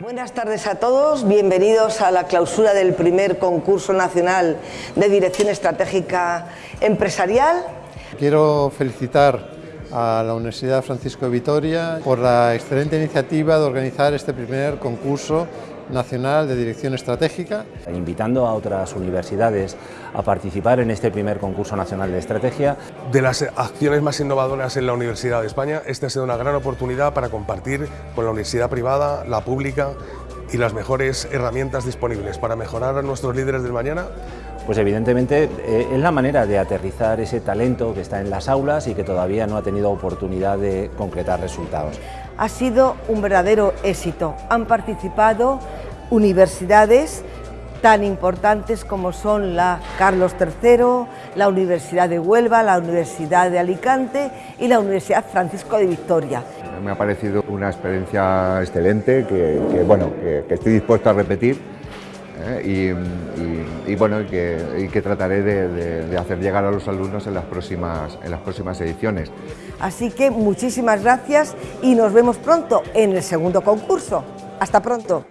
Buenas tardes a todos, bienvenidos a la clausura del primer concurso nacional de Dirección Estratégica Empresarial. Quiero felicitar a la Universidad Francisco de Vitoria por la excelente iniciativa de organizar este primer concurso nacional de dirección estratégica. Invitando a otras universidades a participar en este primer concurso nacional de estrategia. De las acciones más innovadoras en la Universidad de España, esta ha sido una gran oportunidad para compartir con la universidad privada, la pública y las mejores herramientas disponibles para mejorar a nuestros líderes del mañana pues evidentemente eh, es la manera de aterrizar ese talento que está en las aulas y que todavía no ha tenido oportunidad de concretar resultados. Ha sido un verdadero éxito. Han participado universidades tan importantes como son la Carlos III, la Universidad de Huelva, la Universidad de Alicante y la Universidad Francisco de Victoria. Me ha parecido una experiencia excelente que, bueno, que estoy dispuesto a repetir ¿eh? y, bueno, y que, trataré de, hacer llegar a los alumnos en las, próximas, en las próximas ediciones. Así que muchísimas gracias y nos vemos pronto en el segundo concurso. Hasta pronto.